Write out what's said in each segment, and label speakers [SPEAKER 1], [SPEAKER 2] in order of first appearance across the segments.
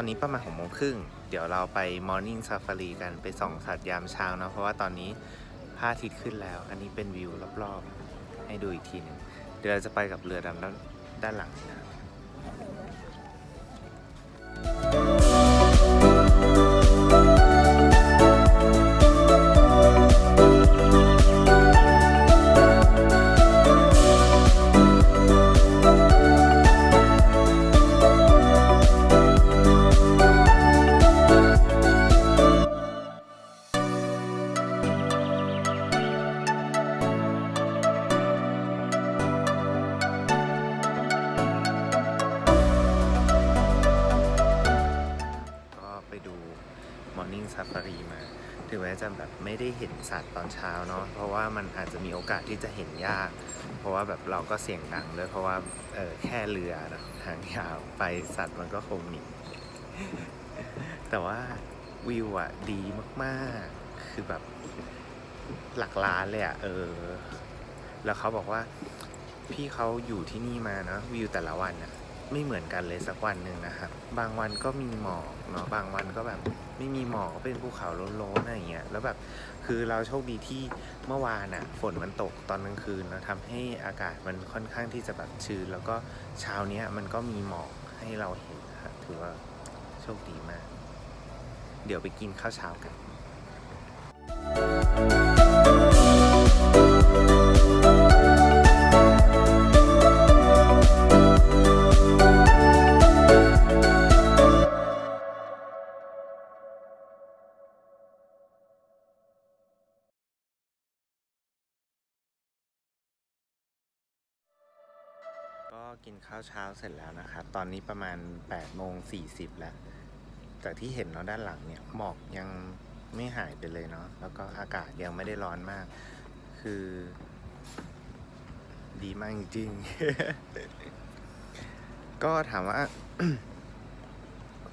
[SPEAKER 1] ตอนนี้ประมาณหกโมงครึ่ง เดี๋ยวเราไป Morning Safari กันไปส่องสัตว์ยามเช้านะ เพราะว่าตอนนี้พระอาทิตย์ขึ้นแล้ว อันนี้เป็นวิวรอบๆ ให้ดูอีกทีหนึงเดี๋ยวเราจะไปกับเรือดำด้านด้านหลังนะ ว่ามันอาจจะมีโอกาสที่จะเห็นยาก เพราะว่าแบบเราก็เสี่ยงดังด้วยเพราะว่าเออแค่เรือนะทางยาวไปสัตว์มันก็คงหนีแต่ว่าวิวอะดีมากๆ คือแบบหลักล้านเลยอะเออ แล้วเขาบอกว่าพี่เขาอยู่ที่นี่มาเนอะวิวแต่ละวันอะ ไม่เหมือนกันเลยสักวันหนึ่งนะครับ บางวันก็มีหมอกเนาะบางวันก็แบบไม่มีหมอกเป็นภูเขาโล้นๆอะไรเงี้ยแล้วแบบคือเราโชคดีที่เมื่อวานอะฝนมันตกตอนกลางคืนแล้วทำให้อากาศมันค่อนข้างที่จะแบบชื้นแล้วก็เช้าเนี้ยมันก็มีหมอกให้เราเห็นนะครับถือว่าโชคดีมาก เดี๋ยวไปกินข้าวเช้ากันก็กิ ข้าวเช้าเสร็จแล้วนะครับ ตอนนี้ประมาณ8โมง40 แล้วจากที่เห็นเนาะด้านหลังเนี่ยหมอกยังไม่หายไปเลยเนาะ แล้วก็อากาศยังไม่ได้ร้อนมาก คือ ดีมากจริงๆก็ถามว่า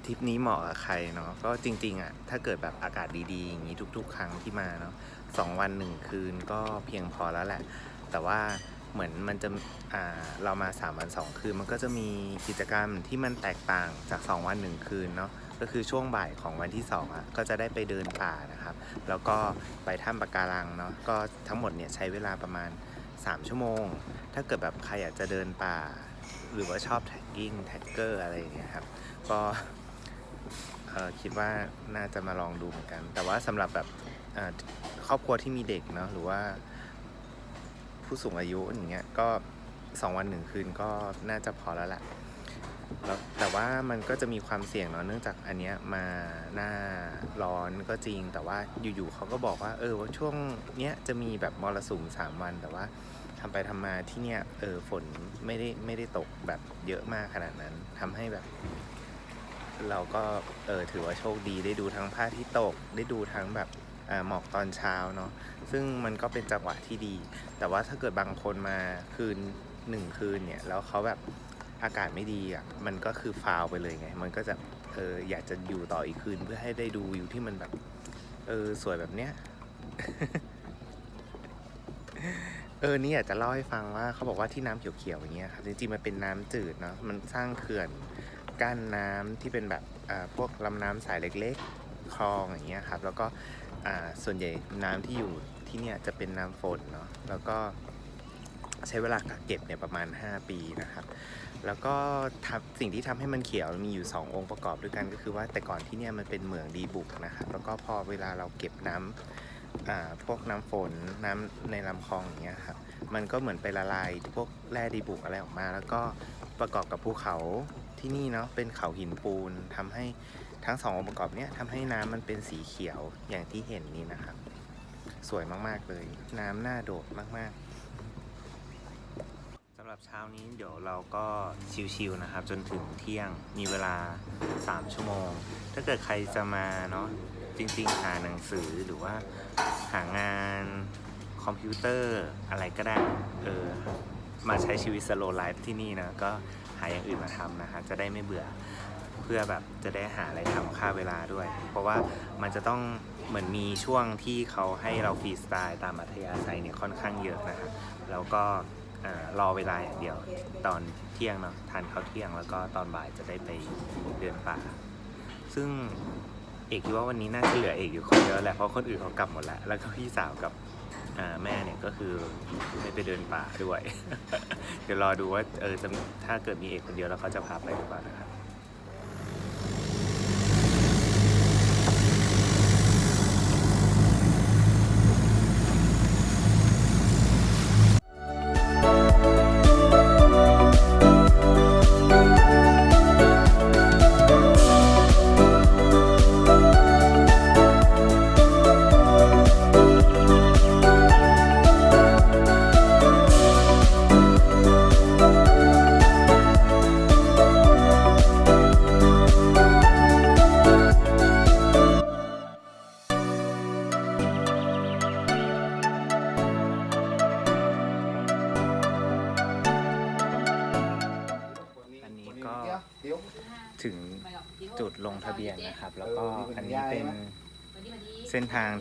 [SPEAKER 1] ทริปนี้เหมาะกับใครเนาะ ก็จริง ๆอะ่ะถ้าเกิดแบบอากาศดีๆ อย่างนี้ทุก ๆ ครั้งที่มาเนาะสองวันหนึ่งคืนก็เพียงพอแล้วแหละ แต่ว่า เหมือนมันจะเรามา 3 วัน 2 คืน มันก็จะมีกิจกรรมที่มันแตกต่างจาก 2 วัน 1 คืนเนาะก็คือช่วงบ่ายของวันที่2อะก็จะได้ไปเดินป่านะครับ แล้วก็ไปถ้ำปะการังเนาะก็ทั้งหมดเนี่ยใช้เวลาประมาณ 3 ชั่วโมง ถ้าเกิดแบบใครอยากจะเดินป่า หรือว่าชอบ trekking trekker อะไรอย่างเงี้ยครับก็คิดว่าน่าจะมาลองดูเหมือนกัน แต่ว่าสำหรับแบบครอบครัวที่มีเด็กเนาะหรือว่า ผู้สูงอายุอย่างเงี้ยก็สองวันหนึ่งคืนก็น่าจะพอแล้วแหละแล้วแต่ว่ามันก็จะมีความเสี่ยงเนาะเนื่องจากอันเนี้ยมาหน้าร้อนก็จริง แต่ว่าอยู่ๆเขาก็บอกว่า เออว่าช่วงเนี้ยจะมีแบบมรสุมสามวัน แต่ว่าทำไปทำมาที่เนี้ยเออฝนไม่ได้ไม่ได้ตกแบบเยอะมากขนาดนั้นทำให้แบบ เราก็เออถือว่าโชคดีได้ดูทั้งพระอาที่ตกได้ดูทั้งแบบ หมอกตอนเช้าเนาะซึ่งมันก็เป็นจังหวะที่ดี แต่ว่าถ้าเกิดบางคนมาคืนหนึ่งคืนเนี่ยแล้วเขาแบบอากาศไม่ดีอะมันก็คือฟาวไปเลยไง มันก็จะเอออยากจะอยู่ต่ออีกคืนเพื่อให้ได้ดูวิวที่มันแบบเออสวยแบบเนี้ยเออนี่อยากจะเล่าให้ฟังว่าเขาบอกว่าที่น้ำเขียวๆอย่างเงี้ยครับจริงๆมันเป็นน้ำจืดเนาะมันสร้างเขื่อนกั้นน้ำที่เป็นแบบอ่าพวกลำน้ำสายเล็ก ๆ คลองอย่างเงี้ยครับ แล้วก็ อ่าส่วนใหญ่น้ำที่อยู่ที่เนี่ยจะเป็นน้ำฝนเนาะแล้วก็ใช้เวลากักเก็บเนี่ยประมาณ 5 ปีนะครับ แล้วก็ทำสิ่งที่ทำให้มันเขียวมีอยู่ 2 องค์ประกอบด้วยกันก็คือว่าแต่ก่อนที่เนี่ยมันเป็นเหมืองดีบุกนะครับแล้วก็พอเวลาเราเก็บน้ำอ่าพวกน้ำฝนน้ำในลำคลองอย่างเงี้ยครับมันก็เหมือนไปละลายพวกแร่ดีบุกอะไรออกมา แล้วก็ประกอบกับภูเขา ที่นี่เนาะเป็นเขาหินปูนทำให้ทั้งสององค์ประกอบเนี้ยทำให้น้ำมันเป็นสีเขียวอย่างที่เห็นนี่นะครับ สวยมากๆเลย น้ำน่าโดดมากๆสำหรับเช้านี้เดี๋ยวเราก็ชิวๆนะครับ จนถึงเที่ยงมีเวลา 3 ชั่วโมง ถ้าเกิดใครจะมาเนาะจริงๆ หาหนังสือหรือว่าหางานคอมพิวเตอร์อะไรก็ได้เออมาใช้ชีวิต slow life ที่นี่นะก็ หาอย่างอื่นมาทำนะฮะจะได้ไม่เบื่อเพื่อแบบจะได้หาอะไรทำฆ่าเวลาด้วย เพราะว่ามันจะต้องเหมือนมีช่วงที่เขาให้เราฟรีสไตล์ตามอัธยาศัยเนี่ยค่อนข้างเยอะนะครับแล้วก็รอเวลาอย่างเดียวตอนเที่ยงเนาะทานข้าวเที่ยงแล้วก็ตอนบ่ายจะได้ไปเดินป่า ซึ่งเอกคิดว่าวันนี้น่าจะเหลือเอกอยู่คนเดียวแหละเพราะคนอื่นเขากลับหมดแล้ว แล้วก็พี่สาวกับ แม่เนี่ยก็คือไม่ไปเดินป่าด้วย เดี๋ยวรอดูว่าเออถ้าเกิดมีเอกคนเดียวแล้วเขาจะพาไปหรือเปล่านะครับ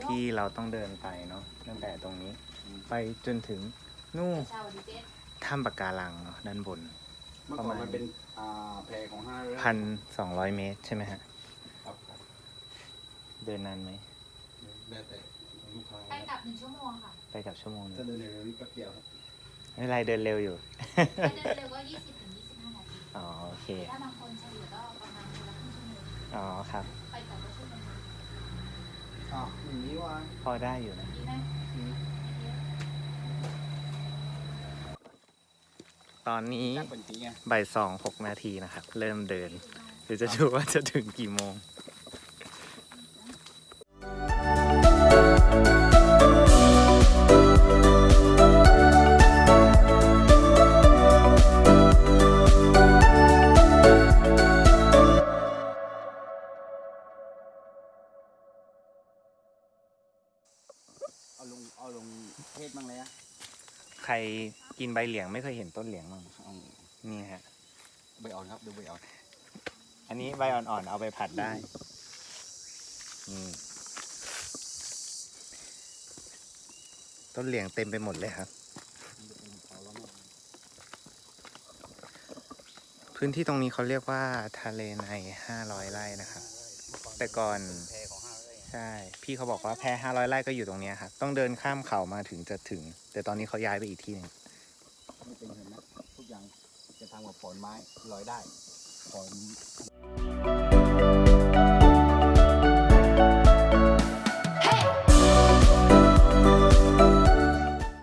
[SPEAKER 1] ทางที่เราต้องเดินไปเนาะตั้งแต่ตรงนี้ ไปจนถึงนู่นถ้ำปะการังเนาะด้านบน
[SPEAKER 2] เมื่อก่อนมันเป็นอ่าแพรของห้าเรือ
[SPEAKER 1] พันสองร้อยเมตรใช่ไหมฮะ
[SPEAKER 2] ครับครับ
[SPEAKER 1] เดินนานไหม
[SPEAKER 2] แล้วแต่ลูกค้า
[SPEAKER 3] ไปกลับหนึ่งชั่วโมงค่ะ
[SPEAKER 1] ไปกับชั่วโมงหนึ
[SPEAKER 2] ถ้างเดินเร็วๆนี่ก็เกี่ยวครับ
[SPEAKER 1] ไม่เป็นไรเดินเร็วอยู่
[SPEAKER 3] ถ้าเดินเร็วก็ยี่สิบถึงยี่สิบห้านาที
[SPEAKER 1] อ๋อโอเค
[SPEAKER 3] ถ้าบางคนเฉลี่ยก็ประมาณคนละครึ่งชั่วโมง
[SPEAKER 1] อ๋อครับ
[SPEAKER 3] ไปกลับ ก็ชั่วโมง
[SPEAKER 2] อ้าวอย่างนี้ว่า
[SPEAKER 1] พอได้อยู่นะ
[SPEAKER 3] ดีไหม
[SPEAKER 1] ตอนนี้
[SPEAKER 2] ตั้งเป็นจริงไง
[SPEAKER 1] บ่ายสองหกนาทีนะครับ เริ่มเดิน เดี๋ยวจะดูว่าจะถึงกี่โมง ใครกินใบเหลียงไม่เคยเห็นต้นเหลียงมั้ง
[SPEAKER 2] เอา
[SPEAKER 1] นี่ฮะ
[SPEAKER 2] ใบอ่อนครับดูใบอ่อน
[SPEAKER 1] อันนี้ใบอ่อนๆเอาไปผัดได้นี่ต้นเหลียงเต็มไปหมดเลยครับ
[SPEAKER 2] เอาแล้วเนี่ย
[SPEAKER 1] พื้นที่ตรงนี้เขาเรียกว่าทะเลในห้าร้อยไร่นะครับ แต่ก่อน ใช่ พี่เขาบอกว่าแพห้าร้อยไร่ก็อยู่ตรงเนี้ยครับต้องเดินข้ามเขามาถึงจะถึง แต่ตอนนี้เขาย้ายไปอีกที่หนึง
[SPEAKER 2] ไม่เป็นเห็นไหมทุกอย่างจะทำกับฝอนไม้ลอยได้ฝอน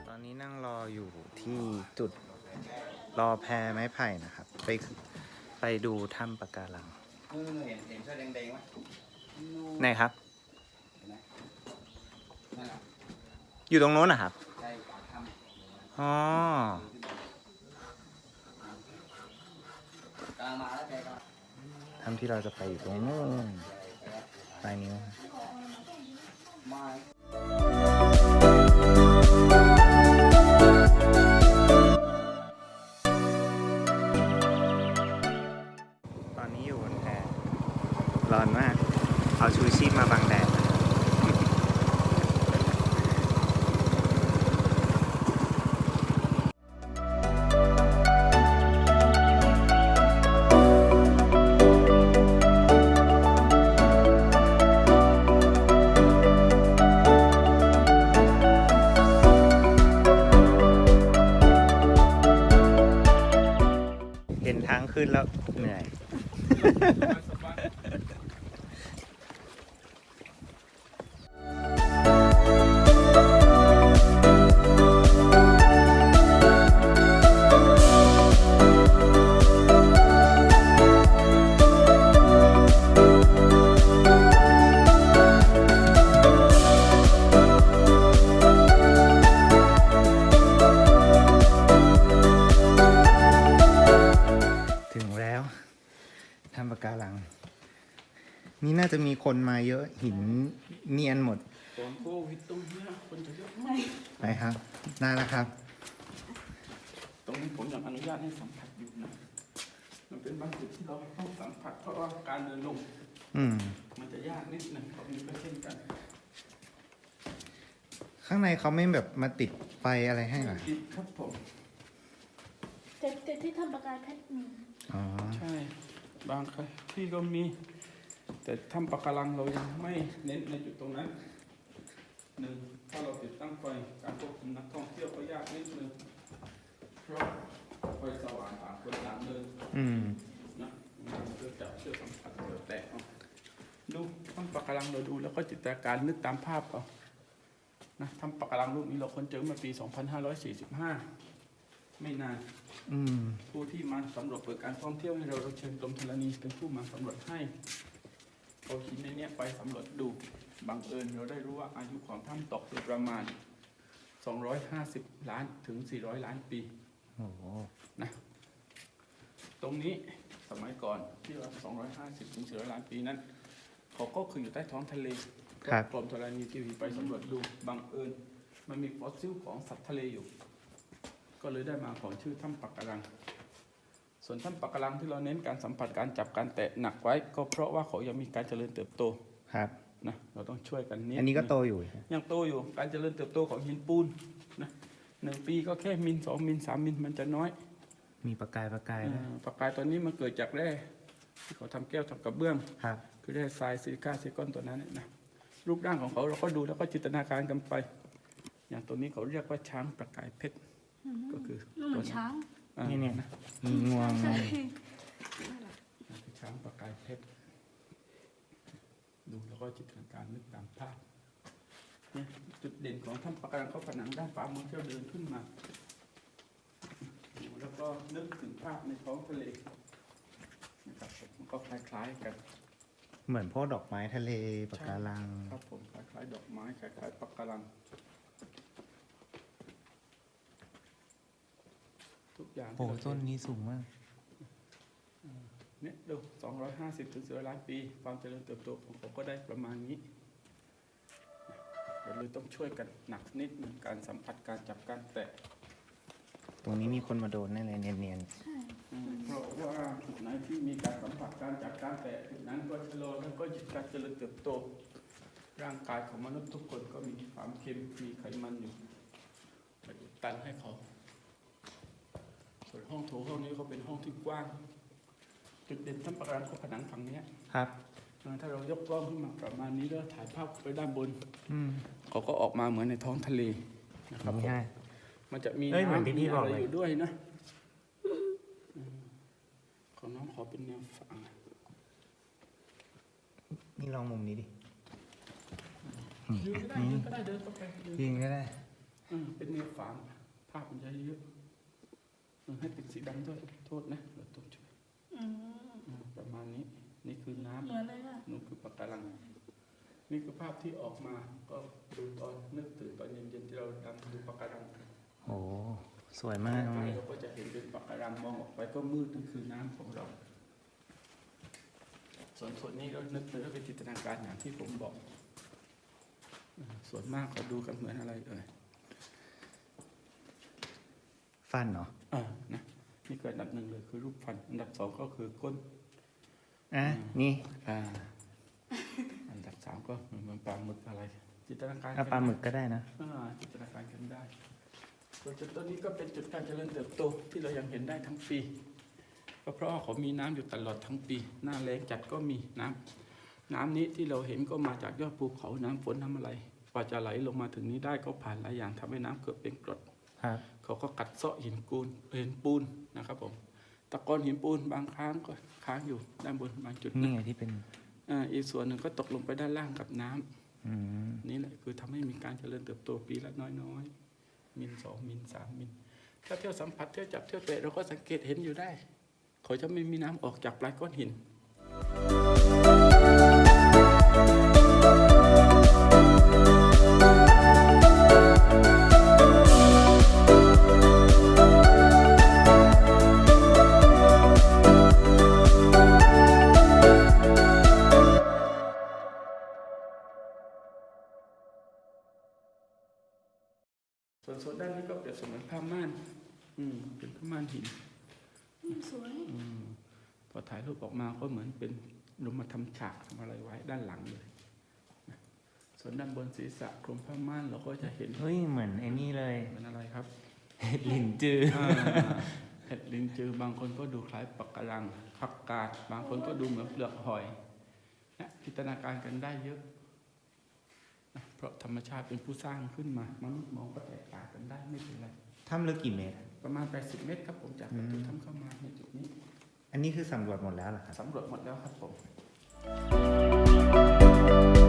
[SPEAKER 1] ตอนนี้นั่งรออยู่ที่จุดรอแพไม้ไผ่นะครับ ไปไปดูถ้ำปะการัง
[SPEAKER 2] เออเห็นเห็นเสื้อแดงๆไหม
[SPEAKER 1] ไหนครับ
[SPEAKER 2] เห็นไหมนั่นแหละ
[SPEAKER 1] อยู่ตรงโน้นนะครับ
[SPEAKER 2] ใช่ากถ้ำ
[SPEAKER 1] อ๋อ
[SPEAKER 2] กำลังมาแล้วแกก็
[SPEAKER 1] ถ้ำที่เราจะไปอยู่ตรงโน้นปลายนิ้วตอนนี้อยู่บนแพร้อนมาก เอาชูชีพมาบังแดด ทำปะการัง นี่น่าจะมีคนมาเยอะหินเนียนหมด
[SPEAKER 4] ตอนโควิดตรงเนี้ยคนจะเยอะไหม
[SPEAKER 1] ไปครับได้แล้วครับ
[SPEAKER 4] ตรงนี้ผมยังอนุญาตให้สัมผัสอยู่นะมันเป็นบางจุดที่เราต้องสัมผัสเพราะว่าการเดินลง
[SPEAKER 1] อืม
[SPEAKER 4] มันจะยากนิดหนึงตรงนี้ก็เช่นกัน
[SPEAKER 1] ข้างในเขาไม่แบบมาติดไฟอะไรให้เหรอ
[SPEAKER 4] ติดครับผม
[SPEAKER 5] แต่แต่ที่ทำประกายเพชรมี
[SPEAKER 1] อ๋อ
[SPEAKER 4] ใช่ บางที่ก็มี แต่ถ้ำปะการังเรายังไม่เน้นในจุดตรงนั้นหนึ่งถ้าเราติดตั้งไฟการควบคุมนักท่องเที่ยวก็ยากนิดนึงเพราะไฟสว่างต่างคนต่างเดิน
[SPEAKER 1] อืม
[SPEAKER 4] นะมันก็จับเชื่อสัมผัสเดี๋ยวแตกเอาดูถ้ำปะการังเราดูแล้วก็จินตนาการนึกตามภาพเอานะถ้ำปะการังรูปนี้เราค้นเจอมาปี 2545 ไม่นาน
[SPEAKER 1] อืม
[SPEAKER 4] ผู้ที่มาสำรวจเปิดการท่องเที่ยวให้เราเราเชิญกรมธรณีเป็นผู้มาสำรวจให้เอาหินในเนี้ยไปสำรวจดูบังเอิญเราได้รู้ว่าอายุของถ้ำตกอยู่ประมาณ 250 ล้านถึง 400 ล้านปี
[SPEAKER 1] โอ้โห
[SPEAKER 4] ตรงนี้สมัยก่อนที่ว่า250 ถึง 400 ล้านปีนั้นเขาก็คืออยู่ใต้ท้องทะเล
[SPEAKER 1] ครับ
[SPEAKER 4] กรมธรณีทีวีไปสำรวจดูบังเอิญมันมีฟอสซิลของสัตว์ทะเลอยู่ ก็เลยได้มาของชื่อถ้ำปักกะลัง ส่วนถ้ำปักกะลังที่เราเน้นการสัมผัสการจับการแตะหนักไว้ ก็เพราะว่าเขายังมีการเจริญเติบโต
[SPEAKER 1] ครับ
[SPEAKER 4] นะเราต้องช่วยกันนิด
[SPEAKER 1] อันนี้ก็โตอยู่
[SPEAKER 4] ยังโตอยู่การเจริญเติบโตของหินปูนนะหนึ่งปีก็แค่มิลสองมิลสามมิลมันจะน้อย
[SPEAKER 1] มีประกายประกายด้วย
[SPEAKER 4] อ่าปากกายตัวนี้มันเกิดจากแร่ที่เขาทำแก้วทำกระเบื้อง
[SPEAKER 1] ครับ
[SPEAKER 4] คือแร่ทรายซิลิก้าซิลิคอนตัวนั้นน่ะนะรูปร่างของเขาเราก็ดูแล้วก็จินตนาการกันไป อย่างตัวนี้เขาเรียกว่าช้างประกายเพชร ก็คือ
[SPEAKER 5] ลูกเหมือนช้าง
[SPEAKER 4] อ่า
[SPEAKER 1] นี่เนี่ย
[SPEAKER 4] นะ
[SPEAKER 1] มีงวง
[SPEAKER 5] ใช่
[SPEAKER 4] คือช้างประกายเพชรดูแล้วก็จินตนาการนึกตามภาพเนี่ยจุดเด่นของถ้ำปะการังเขาผนังด้านขวามือที่เราเดินขึ้นมาดูแล้วก็นึกถึงภาพในท้องทะเลนะครับผมมันก็คล้ายๆกัน
[SPEAKER 1] เหมือนพวกดอกไม้ทะเลปะการัง
[SPEAKER 4] ครับผมคล้ายๆดอกไม้คล้ายๆปะการัง ทุกอย่าง
[SPEAKER 1] โอ้
[SPEAKER 4] ที่เรา
[SPEAKER 1] ต้น
[SPEAKER 4] เห็
[SPEAKER 1] นี้สูงมาก
[SPEAKER 4] เนี่ยดู250ถึง400ล้านปี ความเจริญเติบโตของเขาก็ได้ประมาณนี้เราเลยต้องช่วยกันหนักนิดหนึ่งการสัมผัสการจับการแตะ
[SPEAKER 1] ตรงนี้มีคนมาโดนแน่เลยเนียน
[SPEAKER 5] ใช่
[SPEAKER 4] อืมเพราะว่าจุดไหนที่มีการสัมผัสการจับการแตะจุดนั้นก็ชะลอแล้วก็หยุดการเจริญเติบโต ร่างกายของมนุษย์ทุกคนก็มีความเค็มมีไขมันอยู่ไปอุดตันให้เขาส่วน ห้องโถงห้องนี้ก็เป็นห้องที่กว้างจุดเด่นทั้งประการของผนังฝั่งเนี้ย
[SPEAKER 1] ๆครับ
[SPEAKER 4] เออถ้าเรายกกล้องขึ้นมาประมาณนี้แล้วถ่ายภาพไปด้านบน
[SPEAKER 1] อืม
[SPEAKER 4] เขาก็ออกมาเหมือนในท้องทะเลนะครับผม
[SPEAKER 1] ง่าย
[SPEAKER 4] มันจะมี
[SPEAKER 1] เอ้ยเหมือน
[SPEAKER 4] น้ำ
[SPEAKER 1] ที่พี่
[SPEAKER 4] มี
[SPEAKER 1] บอ
[SPEAKER 4] อะ
[SPEAKER 1] ก
[SPEAKER 4] ไร
[SPEAKER 1] เลย
[SPEAKER 4] อยู่ด้วยนะอืมของน้องขอเป็นแนวฝั่ง
[SPEAKER 1] นี่ลองมุมนี้ดิ
[SPEAKER 4] ยืนก็ได้ยืนก็ได้เดินเข้าไปยืน
[SPEAKER 1] ยิงก็ได้
[SPEAKER 4] อืมเป็นแนวฝั่งภาพมันจะเยอะเออ ให้เป็นสีดำด้วยโทษนะเราต้องช่วย
[SPEAKER 5] อืม
[SPEAKER 4] อืมประมาณนี้ นี่คือน้ำ
[SPEAKER 5] เหมือนเลยค่ะ
[SPEAKER 4] นู่นคือปะการัง นี่คือภาพที่ออกมา ก็ดูตอนนึกถึงตอนเย็นๆที่เราดำดูปะการัง
[SPEAKER 1] โอ้สวยมากตรง
[SPEAKER 4] ไป
[SPEAKER 1] นี้
[SPEAKER 4] เราก็จะเห็นเป็นปะการังมองออกไปก็มืดนั่นคือน้ำของเรา ส่วนส่วนนี้ก็นึกถึงเป็นจินตนาการอย่างที่ผมบอกอืมส่วนมากก็ดูกันเหมือนอะไรเอ่ย
[SPEAKER 1] ฟันเนาะ
[SPEAKER 4] อ่านะนี่คืออันดับหนึ่งเลยคือรูปฟัน อันดับสองก็คือก้น
[SPEAKER 1] อะนี่
[SPEAKER 4] อ่าอันดับสามก็เหมือนปลาหมึกอะไร จินตนาการ
[SPEAKER 1] เอาปลาหมึกก็ได้นะ
[SPEAKER 4] อ่าจินตนาการกันได้ส่วนจุดต้นนี้ก็เป็นจุดการเจริญเติบโตที่เรายังเห็นได้ทั้งปีก็เพราะว่าเขามีน้ำอยู่ตลอดทั้งปี หน้าแล้งจัดก็มีน้ำน้ำนี้ที่เราเห็นก็มาจากยอดภูเขาน้ำฝนน้ำอะไรกว่าจะไหลลงมาถึงนี้ได้ก็ผ่านหลายอย่างทำให้น้ำเกิดเป็นกรด
[SPEAKER 1] ครับ
[SPEAKER 4] เขาก็กัดเซาะหินปูนหินปูนนะครับผมตะกอนหินปูนบางครั้งก็ค้างอยู่ด้านบนบางจุด
[SPEAKER 1] นี่
[SPEAKER 4] นะ
[SPEAKER 1] ไงที่เป็น
[SPEAKER 4] อ่าอีกส่วนหนึ่งก็ตกลงไปด้านล่างกับน้ำ
[SPEAKER 1] อืม
[SPEAKER 4] นี่แหละคือทำให้มีการเจริญเติบโตปีละน้อยๆมิลสองมิลสามมิลถ้าเที่ยวสัมผัสเที่ยวจับเที่ยวเตะเราก็สังเกตเห็นอยู่ได้ เขาจะไม่มีน้ำออกจากปลายก้อนหินส่ ผ้าม่าน อืม เป็นผ้าม่านหิน
[SPEAKER 5] อืมสวย
[SPEAKER 4] อืมพอถ่ายรูปออกมาก็เหมือนเป็นลงมาทำฉากทำอะไรไว้ด้านหลังเลยนะส่วนด้านบนศีรษะคลุมผ้าม่านเราก็จะเห็น
[SPEAKER 1] เฮ้ย เหมือนไอ้นี่เลย
[SPEAKER 4] เป็นอะไรครับ
[SPEAKER 1] หลินจือ
[SPEAKER 4] อ่าห็ดลิงจือบางคนก็ดูคล้ายปะการังผักกาด บางคนก็ดูเหมือนเปลือกหอยนะจินตนาการกันได้เยอะนะเพราะธรรมชาติเป็นผู้สร้างขึ้นมามนุษย์มองก็แตกต่างกันได้ไม่เป็นไร
[SPEAKER 1] ถ้ำลึกกี่เมตร
[SPEAKER 4] ประมาณ 80 เมตรครับผมจากประตูถ้ำเข้ามาในจุดนี้
[SPEAKER 1] อันนี้คือสำรวจหมดแล้วเหรอครับ
[SPEAKER 4] สำรวจหมดแล้วครับผม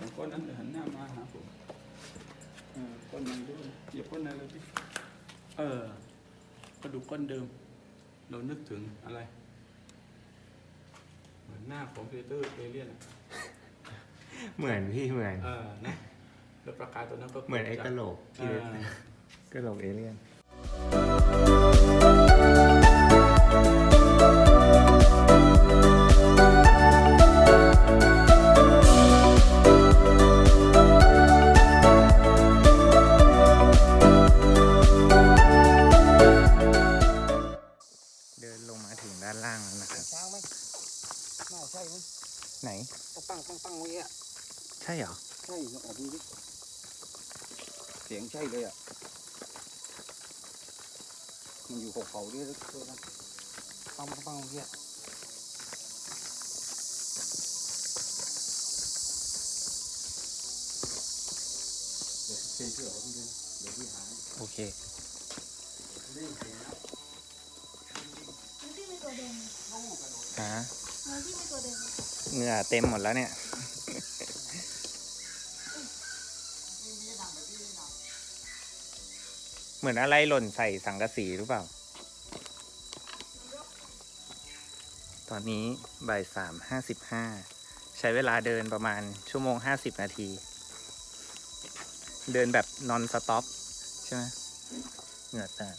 [SPEAKER 1] ยื
[SPEAKER 4] นบนหินสองก้อนนั้นเหันหน้ามาหาผมเออก้อนไหนด้วยเหยียบก้อนไหนเลยพี่เออกระดูกก้อนเดิม เรานึกถึงอะไร เหมือนหน้าของเพเตอร์เอเลียน
[SPEAKER 1] เหมือนพี่เหมือน
[SPEAKER 4] เออนะแล้วประกายตัวนั้นก็
[SPEAKER 1] เหมือนไอ้
[SPEAKER 4] ก
[SPEAKER 1] กะโหลกที่
[SPEAKER 4] เออ
[SPEAKER 1] กะโหลกเอเลียน มัน
[SPEAKER 2] อยู่หกเขาด้วยด้วยนะปังปังปังเมื่อกี้อะเดี๋ยวเชื่อเชื่อเขาพี่ด้วยนะเดี๋ยวพี่หาให้
[SPEAKER 1] โอเค
[SPEAKER 2] ได้ยินเสียงนะ
[SPEAKER 5] แล้วที่มีตัวแดง
[SPEAKER 1] ฮะ
[SPEAKER 5] แล้วที่มีตัวแดง
[SPEAKER 1] เหงื่อเต็มหมดแล้วเนี่ย เหมือนอะไรหล่นใส่สังกะสีหรือเปล่า ตอนนี้บ่ายสามห้าสิบห้าใช้เวลาเดินประมาณชั่วโมงห้าสิบนาที เดินแบบนอนสต็อปใช่ไหมเหงื่อแตก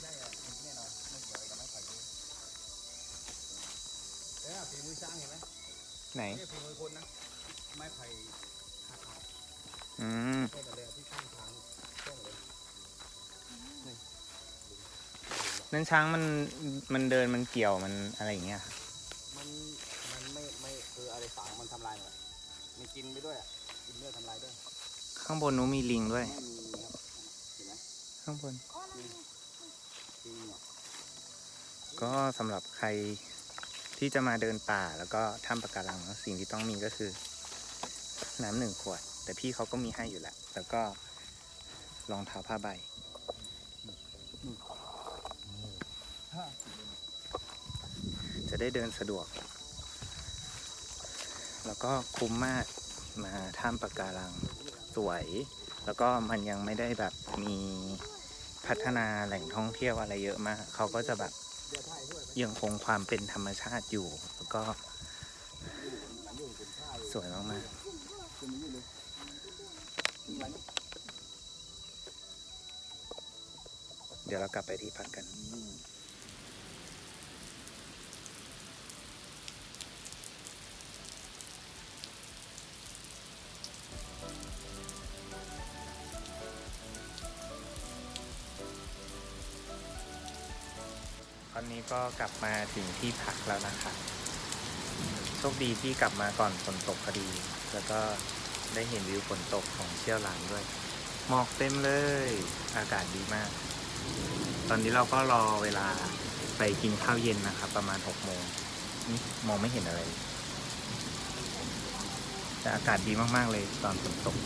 [SPEAKER 2] ใช่อะแน่นอนไม่เกี่ยวอะไรกับไม้ไผ่เฮ้ยฝีมือช้างเห็น อืมใช่แต่เลยที่ข้างทางช่องเลย
[SPEAKER 1] นั่นช้างมันมันเดินมันเกี่ยวมันอะไรอย่างเงี้ย
[SPEAKER 2] มันมันไม่ไม่คืออะไรฝังมันทำลายหมดมันกินไปด้วยอะกินด้วยทำลายด้วย
[SPEAKER 1] ข้างบนนู้นมีลิงด้วย
[SPEAKER 2] ไม่มีครับเห็นไหม
[SPEAKER 1] ข้างบน
[SPEAKER 5] อ๋อนั่นไง
[SPEAKER 2] จริงอะ
[SPEAKER 1] ก็สำหรับใครที่จะมาเดินป่าแล้วก็ถ้ำปะการังเนอะสิ่งที่ต้องมีก็คือ น้ำหนึ่งขวด แต่พี่เขาก็มีให้อยู่แล้วแล้วก็รองเท้าผ้าใบจะได้เดินสะดวก แล้วก็คุ้มมากมาถ้ำปะการังสวย แล้วก็มันยังไม่ได้แบบมีพัฒนาแหล่งท่องเที่ยวอะไรเยอะมาก เขาก็จะแบบ
[SPEAKER 2] ยั
[SPEAKER 1] งคงความเป็นธรรมชาติอยู่ แล้วก็สวยมาก
[SPEAKER 2] คุณนี่เลยนี่มัน
[SPEAKER 1] ๆ เดี๋ยวเรา กลับไปที่พักกันตอนนี้ก็กลับมาถึงที่พักแล้วนะคะโชคดีที่กลับมาก่อนฝนตกพอดี แล้วก็ได้เห็นวิวฝนตกของเชี่ยวหลานด้วย หมอกเต็มเลย อากาศดีมาก ตอนนี้เราก็รอเวลาไปกินข้าวเย็นนะครับ ประมาณหกโมงนี่มองไม่เห็นอะไรแต่อากาศดีมาก ๆ เลยตอนฝนตก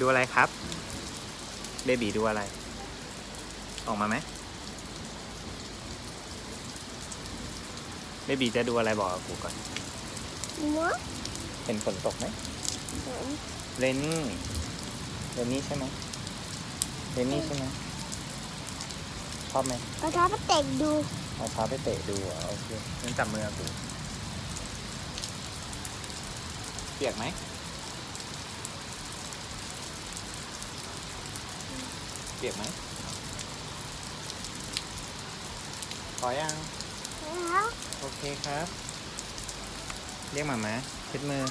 [SPEAKER 1] ดูอะไรครับ เบบีดูอะไร ออกมาไหมเบบีจะดูอะไรบอกกับกูก่อน
[SPEAKER 5] หัว
[SPEAKER 1] เห็นฝนตกไหมเรนนี่เรนนี่ใช่ไหม เรนนี่ใช่ไหมชอบไหม
[SPEAKER 5] กระทะไปเตะดู
[SPEAKER 1] เอาเท้าไปเตะดูเหรอโอเคงั้นจับมือกูเปียกไหมเปียกไหมพอยัง
[SPEAKER 5] แล้ว
[SPEAKER 1] โอเคครับ เรียกหมามาเช็ดมือ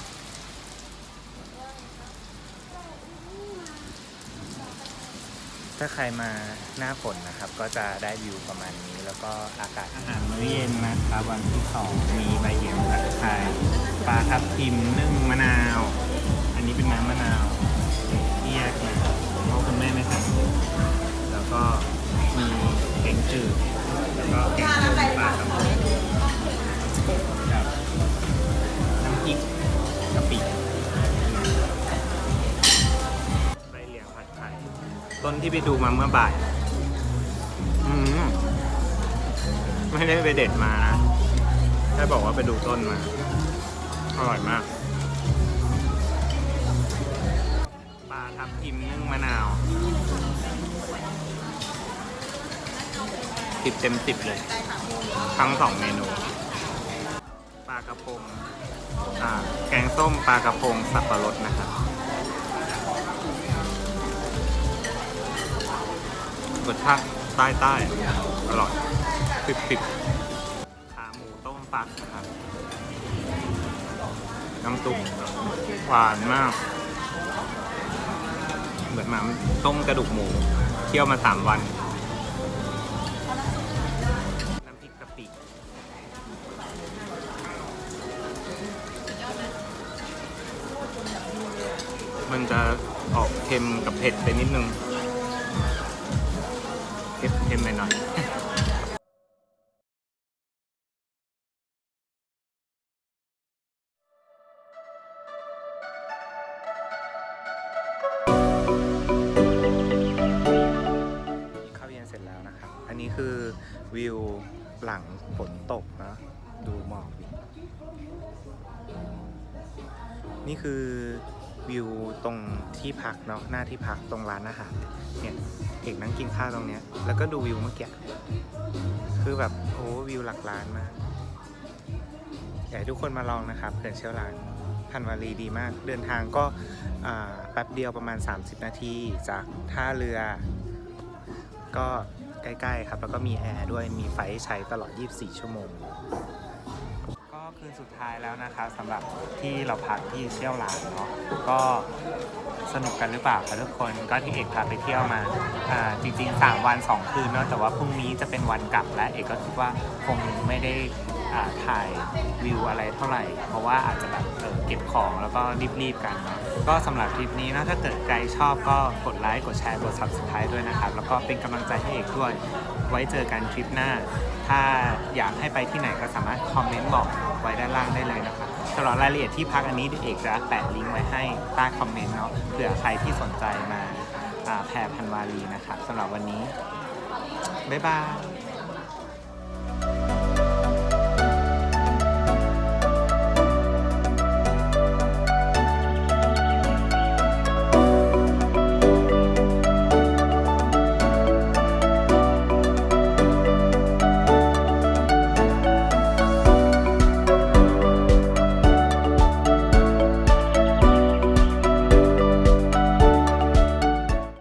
[SPEAKER 1] ถ้าใครมาหน้าฝนนะครับ ก็จะได้วิวประมาณนี้ แล้วก็อากาศอาหารมื้อเย็นนะครับวันที่สองมีใบเหลียงผัดไทยปลาทับทิมนึ่งมะนาว อันนี้เป็นน้ำมะนาวที่แยกมาเพราะคุณแม่ไม่ทำแล้วก็มีแกงจืดแล้วก็แกงส้มปลากระพ นที่ไปดูมาเมื่อบ่าย อืมไม่ได้ไปเด็ดมานะแค่บอกว่าไปดูต้นมา อร่อยมาก ปลาทับทิมนึ่งมะนาวสิบเต็มสิบเลย ทั้งสองเมนู ปลากระพงแกงส้มปลากระพงสับปะรดนะครับ รสชาติใต้ใต้ๆอร่อยสิบสิบขาหมูต้มฟักนะครับน้ำซุปหวานมาก เหมือนหมาต้มกระดูกหมูเคี่ยวมาสามวัน น้ำพริกกะปิมันจะออกเค็มกับเผ็ดไปนิดนึง เค็มเค็ม วิวตรงที่พักเนาะหน้าที่พักตรงร้านอาหารเนี่ยเอกนั่งกินข้าวตรงเนี้ยแล้วก็ดูวิวเมื่อกี้คือแบบโอ้วิวหลักล้านมากอยากให้ทุกคนมาลองนะครับเขื่อนเชี่ยวหลานพันวารีดีมาก เดินทางก็แป๊บเดียวประมาณ 30 นาทีจากท่าเรือ ก็ใกล้ ๆ ครับ แล้วก็มีแอร์ด้วยมีไฟใช้ตลอด 24 ชั่วโมง คืนสุดท้ายแล้วนะครับสำหรับที่เราพักที่เชี่ยวหลานเนาะก็สนุกกันหรือเปล่าคะทุกคนก็ที่เอกพาไปเที่ยวมาอ่าจริงๆ 3 วัน 2 คืนเนาะแต่ว่าพรุ่งนี้จะเป็นวันกลับและเอกก็คิดว่าคงไม่ได้อ่าถ่ายวิวอะไรเท่าไหร่ เพราะว่าอาจจะแบบเออเก็บของแล้วก็รีบๆกันเนาะก็สำหรับทริปนี้นะถ้าเกิดใครชอบก็กดไลค์กดแชร์กด subscribe ด้วยนะครับแล้วก็เป็นกำลังใจให้เอกด้วย ไว้เจอกันทริปหน้า ถ้าอยากให้ไปที่ไหนก็สามารถคอมเมนต์บอกไว้ด้านล่างได้เลยนะครับสำหรับรายละเอียดที่พักอันนี้เดี๋ยวเอกจะแปะลิงก์ไว้ให้ใต้คอมเมนต์เนาะเผื่อใครที่สนใจมาอ่าแพรพันวารีนะครับสำหรับวันนี้บ๊ายบาย